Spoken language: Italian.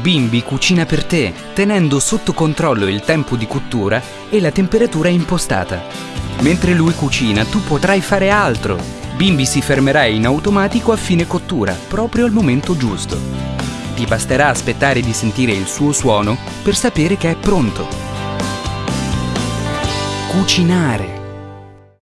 Bimbi cucina per te, tenendo sotto controllo il tempo di cottura e la temperatura impostata. Mentre lui cucina, tu potrai fare altro. Bimbi si fermerà in automatico a fine cottura, proprio al momento giusto. Ti basterà aspettare di sentire il suo suono per sapere che è pronto. Cucinare